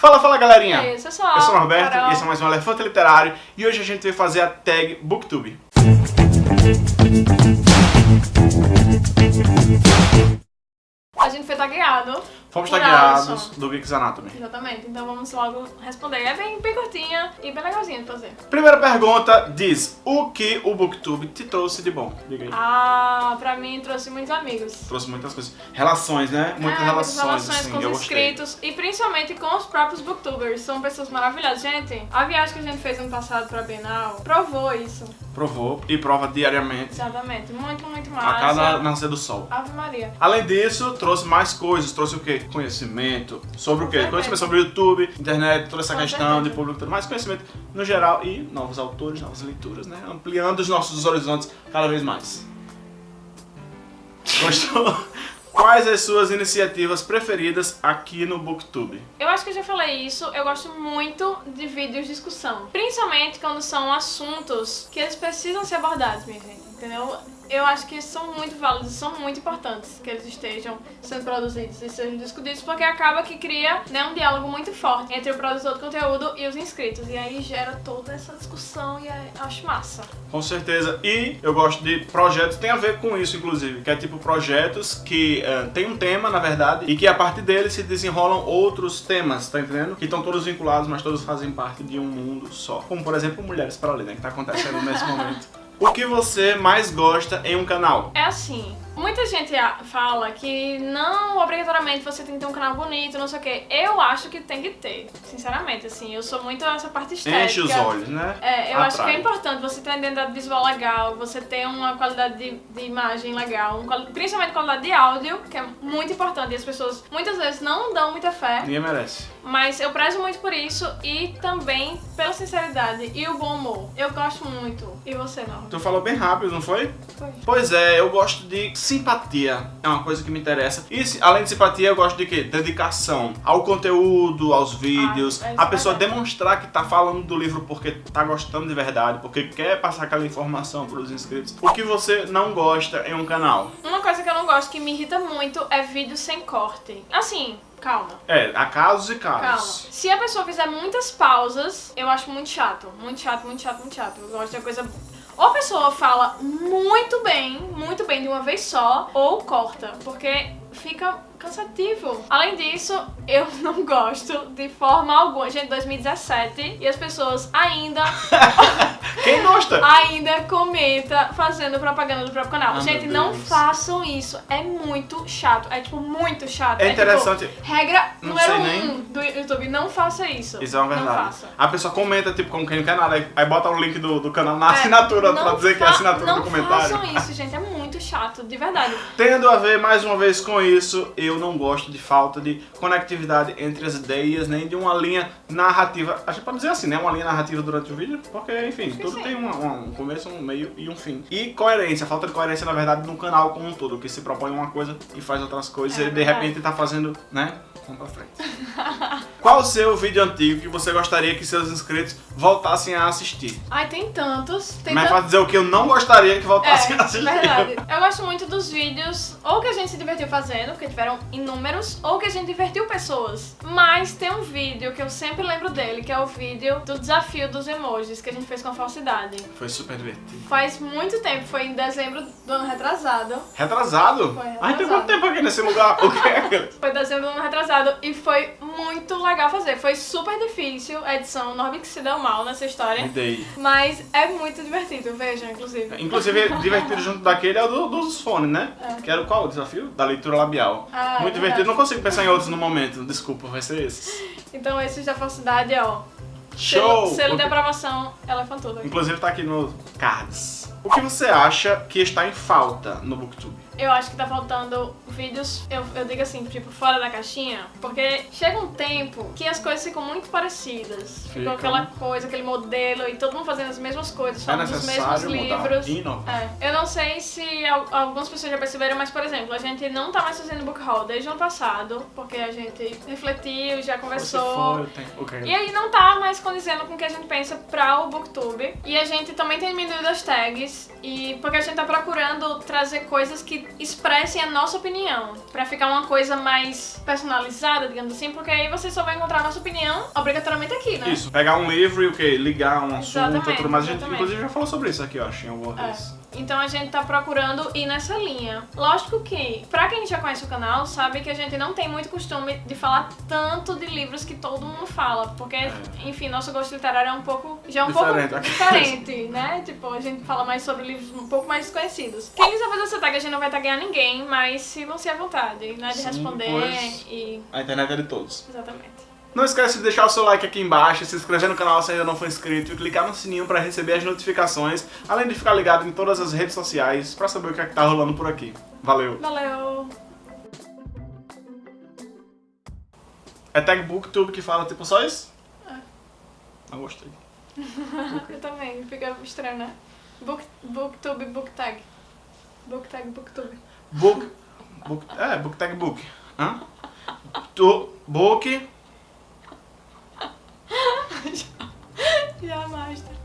Fala, fala galerinha! E aí, pessoal? Eu sou o Norberto Carol. e esse é mais um Elefante Literário e hoje a gente veio fazer a tag Booktube. A gente foi tagueado. Fomos tagueados do Geeks Anatomy. Exatamente, então vamos logo responder. É bem, bem curtinha e bem legalzinha de fazer. Primeira pergunta diz, o que o Booktube te trouxe de bom? Diga aí. Ah, pra mim trouxe muitos amigos. Trouxe muitas coisas. Relações, né? Muitas É, relações, relações assim, com os eu gostei. inscritos e principalmente com os próprios booktubers. São pessoas maravilhosas. Gente, a viagem que a gente fez ano passado pra Bienal provou isso. Provou e prova diariamente Exatamente. Muito, muito a massa. cada nascer do sol. Ave Maria. Além disso, trouxe mais coisas, trouxe o quê? Conhecimento. Sobre o quê? Conhecimento sobre o YouTube, internet, toda essa questão de público, tudo mais conhecimento no geral e novos autores, novas leituras, né? Ampliando os nossos horizontes cada vez mais. Gostou? Quais as suas iniciativas preferidas aqui no Booktube? Eu acho que eu já falei isso, eu gosto muito de vídeos de discussão. Principalmente quando são assuntos que eles precisam ser abordados, minha gente, entendeu? Eu acho que são muito válidos, são muito importantes que eles estejam sendo produzidos e sejam discutidos, porque acaba que cria né, um diálogo muito forte entre o produtor do conteúdo e os inscritos. E aí gera toda essa discussão e acho massa. Com certeza. E eu gosto de projetos, tem a ver com isso, inclusive, que é tipo projetos que eh, tem um tema, na verdade, e que a partir deles se desenrolam outros temas, tá entendendo? Que estão todos vinculados, mas todos fazem parte de um mundo só. Como, por exemplo, Mulheres para Ler, né, que tá acontecendo nesse momento. O que você mais gosta em um canal? É assim, muita gente fala que não obrigatoriamente você tem que ter um canal bonito, não sei o quê. Eu acho que tem que ter, sinceramente, assim, eu sou muito essa parte estética. Enche os olhos, né? É, eu acho que Atrai. é importante você ter uma identidade visual legal, você ter uma qualidade de, de imagem legal, um principalmente qualidade de áudio, que é muito importante e as pessoas muitas vezes não dão muita fé, Ninguém merece. mas eu prezo muito por isso e também pela sinceridade e o bom humor. Eu gosto muito. E você, não? Tu falou bem rápido, não foi? Foi. Pois é, eu gosto de simpatia, é uma coisa que me interessa. E além de simpatia, eu gosto de quê? Dedicação ao conteúdo, aos vídeos, Ah, é a pessoa demonstrar que tá falando do livro porque tá gostando de verdade, porque quer passar aquela informação pros inscritos. O que você não gosta em um canal? Uma coisa que eu não gosto, que me irrita muito, é vídeo sem corte. Assim, calma. É, há casos e Calma. casos. Se a pessoa fizer muitas pausas, eu acho muito chato. Muito chato, muito chato, muito chato. Eu gosto de coisa. Ou a pessoa fala muito bem, muito bem de uma vez só, ou corta. Porque fica cansativo. Além disso, eu não gosto de forma alguma. Gente, 2017 e as pessoas ainda, Quem gosta? ainda comenta fazendo propaganda do próprio canal. Ah, Gente, não façam isso. É muito chato. É tipo muito chato. É tipo, interessante. Regra Não número um nem. do YouTube, não faça isso. Isso é uma Não verdade. faça. A pessoa comenta, tipo, como quem não quer nada, aí- aí bota o link do, do canal na É, assinatura pra dizer que é assinatura do comentário. Não façam isso, gente. É muito chato, de verdade. Tendo a ver mais uma vez com isso, eu não gosto de falta de conectividade entre as ideias, nem de uma linha narrativa. A gente pode dizer assim, né? Uma linha narrativa durante o vídeo, porque, enfim, que tudo sim. tem um, começo, um meio e um fim. E coerência, falta de coerência, na verdade, no canal como um todo, que se propõe uma coisa e faz outras coisas É e de repente tá fazendo, né? Vamos pra frente. Qual o seu vídeo antigo que você gostaria que seus inscritos voltassem a assistir? Ai, tem tantos. Tem Mas pra dizer o que eu não gostaria que voltassem a É, assistir. verdade. Eu gosto muito dos vídeos, ou que a gente se divertiu fazendo, porque tiveram inúmeros, ou que a gente divertiu pessoas. Mas tem um vídeo que eu sempre lembro dele, que é o vídeo do desafio dos emojis, que a gente fez com a falsidade. Foi super divertido. Faz muito tempo, foi em dezembro do ano retrasado. Retrasado? Foi Ai, tem retrasado. quanto tempo aqui nesse lugar? O quê? Foi dezembro do ano retrasado e foi muito legal fazer. Foi super difícil a edição, o Norbit se deu mal nessa história. Ideia. Mas é muito divertido, vejam, inclusive. Inclusive, divertido junto daquele é o do- dos fones, né? É. Que era o qual? O desafio? Da leitura labial. Ah, é Muito divertido. Não consigo pensar em outros no momento. Desculpa, vai ser esses. Então esses da falsidade, ó. Show! Selo, selo de aprovação elefantuda. Inclusive tá aqui no cards. O que você acha que está em falta no Booktube? Eu acho que tá faltando vídeos, eu, eu digo assim, tipo, fora da caixinha, porque chega um tempo que as coisas ficam muito parecidas. Ficou Ficam. aquela coisa, aquele modelo e todo mundo fazendo as mesmas coisas, É falando dos mesmos necessário mudar livros. É. Eu não sei se al- algumas pessoas já perceberam, mas, por exemplo, a gente não tá mais fazendo book haul desde o ano passado, porque a gente refletiu, já conversou. foi, tem... ok. E aí não tá mais condizendo com o que a gente pensa pra o Booktube. E a gente também tem diminuído as tags. E porque a gente tá procurando trazer coisas que expressem a nossa opinião, Pra ficar uma coisa mais personalizada, digamos assim, porque aí você só vai encontrar a nossa opinião obrigatoriamente aqui, né? Isso, pegar um livro e o quê? Ligar um assunto Exatamente, e tudo mais. A gente, exatamente. inclusive, já falou sobre isso aqui, eu acho, em alguma É. Então a gente tá procurando ir nessa linha. Lógico que, pra quem já conhece o canal, sabe que a gente não tem muito costume de falar tanto de livros que todo mundo fala, porque, enfim, nosso gosto literário é um pouco já é um Diferente, pouco diferente, né? Tipo, a gente fala mais sobre livros um pouco mais desconhecidos. Quem quiser fazer essa tag, a gente não vai tagar ninguém, mas sintam-se à vontade, né, de Sim, responder e A internet é de todos. exatamente. Não esquece de deixar o seu like aqui embaixo, se inscrever no canal se ainda não for inscrito e clicar no sininho para receber as notificações, além de ficar ligado em todas as redes sociais para saber o que é que tá rolando por aqui. Valeu! Valeu. É Tag Booktube que fala tipo só isso? É. Não gostei. Eu também, fica estranho, né? Book, booktube, booktag. Booktag, booktube. Book. book é, Book Tag Book. Hã? Tu, book. Já, master.